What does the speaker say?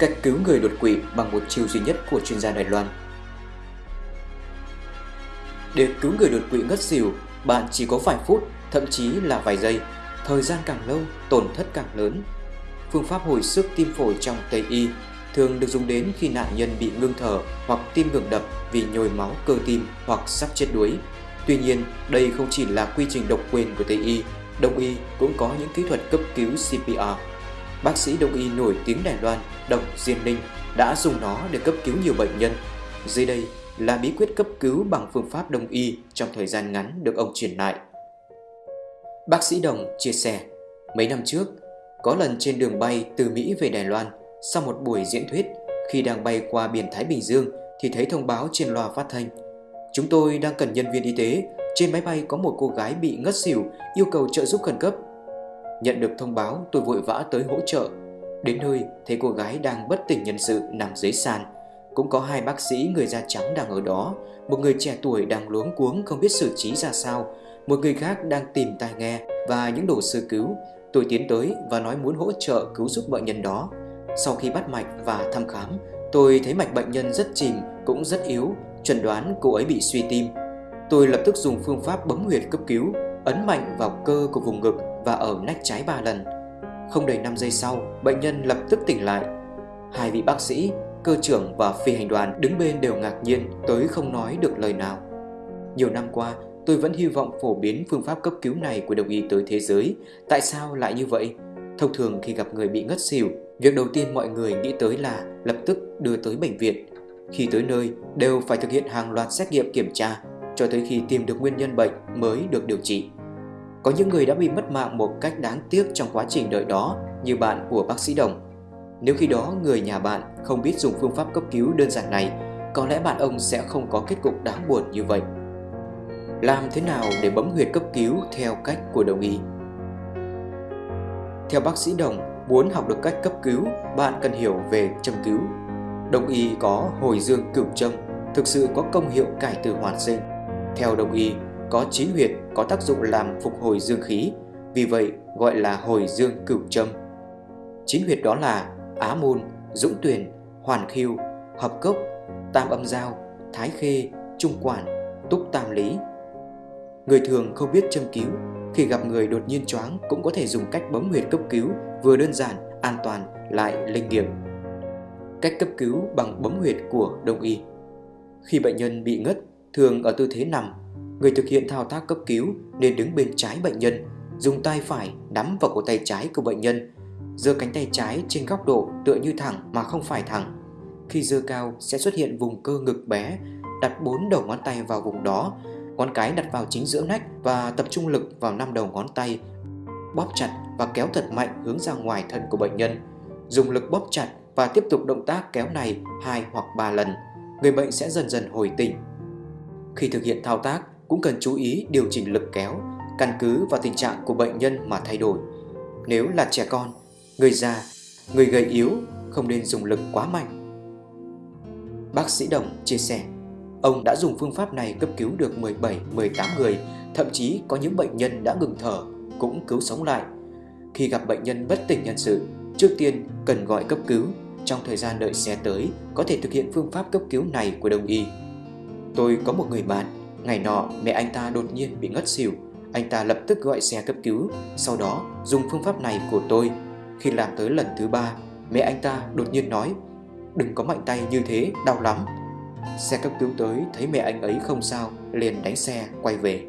Cách cứu người đột quỵ bằng một chiêu duy nhất của chuyên gia Đài Loan Để cứu người đột quỵ ngất xỉu, bạn chỉ có vài phút, thậm chí là vài giây. Thời gian càng lâu, tổn thất càng lớn. Phương pháp hồi sức tim phổi trong Tây Y thường được dùng đến khi nạn nhân bị ngưng thở hoặc tim ngừng đập vì nhồi máu cơ tim hoặc sắp chết đuối. Tuy nhiên, đây không chỉ là quy trình độc quyền của Tây Y, Đông Y cũng có những kỹ thuật cấp cứu CPR. Bác sĩ Đông Y nổi tiếng Đài Loan, Độc Diên Ninh đã dùng nó để cấp cứu nhiều bệnh nhân. Dưới đây là bí quyết cấp cứu bằng phương pháp Đông Y trong thời gian ngắn được ông truyền lại. Bác sĩ Đồng chia sẻ, mấy năm trước, có lần trên đường bay từ Mỹ về Đài Loan, sau một buổi diễn thuyết, khi đang bay qua biển Thái Bình Dương thì thấy thông báo trên loa phát thanh. Chúng tôi đang cần nhân viên y tế, trên máy bay có một cô gái bị ngất xỉu, yêu cầu trợ giúp khẩn cấp. Nhận được thông báo, tôi vội vã tới hỗ trợ. Đến nơi, thấy cô gái đang bất tỉnh nhân sự nằm dưới sàn. Cũng có hai bác sĩ người da trắng đang ở đó, một người trẻ tuổi đang luống cuống không biết xử trí ra sao, một người khác đang tìm tai nghe và những đồ sơ cứu. Tôi tiến tới và nói muốn hỗ trợ cứu giúp bệnh nhân đó. Sau khi bắt mạch và thăm khám, tôi thấy mạch bệnh nhân rất chìm, cũng rất yếu, chuẩn đoán cô ấy bị suy tim. Tôi lập tức dùng phương pháp bấm huyệt cấp cứu, ấn mạnh vào cơ của vùng ngực và ở nách trái 3 lần. Không đầy 5 giây sau, bệnh nhân lập tức tỉnh lại. Hai vị bác sĩ, cơ trưởng và phi hành đoàn đứng bên đều ngạc nhiên tới không nói được lời nào. Nhiều năm qua, tôi vẫn hy vọng phổ biến phương pháp cấp cứu này của đồng y tới thế giới. Tại sao lại như vậy? Thông thường khi gặp người bị ngất xỉu, việc đầu tiên mọi người nghĩ tới là lập tức đưa tới bệnh viện. Khi tới nơi, đều phải thực hiện hàng loạt xét nghiệm kiểm tra cho tới khi tìm được nguyên nhân bệnh mới được điều trị. Có những người đã bị mất mạng một cách đáng tiếc trong quá trình đợi đó như bạn của bác sĩ Đồng. Nếu khi đó người nhà bạn không biết dùng phương pháp cấp cứu đơn giản này, có lẽ bạn ông sẽ không có kết cục đáng buồn như vậy. Làm thế nào để bấm huyệt cấp cứu theo cách của đồng y? Theo bác sĩ Đồng, muốn học được cách cấp cứu, bạn cần hiểu về châm cứu. Đồng y có hồi dương cửu châm, thực sự có công hiệu cải tử hoàn sinh. Theo đồng y, có chín huyệt có tác dụng làm phục hồi dương khí, vì vậy gọi là hồi dương cửu châm. Chín huyệt đó là Á Môn, Dũng Tuyền, Hoàn Khiêu, Hợp Cốc, Tam Âm Giao, Thái Khê, Trung Quản, Túc Tam Lý. Người thường không biết châm cứu, khi gặp người đột nhiên choáng cũng có thể dùng cách bấm huyệt cấp cứu vừa đơn giản, an toàn lại linh nghiệm. Cách cấp cứu bằng bấm huyệt của đông y. Khi bệnh nhân bị ngất, thường ở tư thế nằm, người thực hiện thao tác cấp cứu nên đứng bên trái bệnh nhân, dùng tay phải nắm vào cổ tay trái của bệnh nhân, giơ cánh tay trái trên góc độ tựa như thẳng mà không phải thẳng. Khi giơ cao sẽ xuất hiện vùng cơ ngực bé, đặt bốn đầu ngón tay vào vùng đó, ngón cái đặt vào chính giữa nách và tập trung lực vào năm đầu ngón tay, bóp chặt và kéo thật mạnh hướng ra ngoài thân của bệnh nhân. Dùng lực bóp chặt và tiếp tục động tác kéo này hai hoặc ba lần, người bệnh sẽ dần dần hồi tỉnh. Khi thực hiện thao tác, cũng cần chú ý điều chỉnh lực kéo, căn cứ vào tình trạng của bệnh nhân mà thay đổi. Nếu là trẻ con, người già, người gầy yếu không nên dùng lực quá mạnh. Bác sĩ Đồng chia sẻ, ông đã dùng phương pháp này cấp cứu được 17-18 người, thậm chí có những bệnh nhân đã ngừng thở cũng cứu sống lại. Khi gặp bệnh nhân bất tỉnh nhân sự, trước tiên cần gọi cấp cứu. Trong thời gian đợi xe tới, có thể thực hiện phương pháp cấp cứu này của đồng y. Tôi có một người bạn, ngày nọ mẹ anh ta đột nhiên bị ngất xỉu. Anh ta lập tức gọi xe cấp cứu, sau đó dùng phương pháp này của tôi. Khi làm tới lần thứ ba, mẹ anh ta đột nhiên nói Đừng có mạnh tay như thế, đau lắm. Xe cấp cứu tới thấy mẹ anh ấy không sao, liền đánh xe quay về.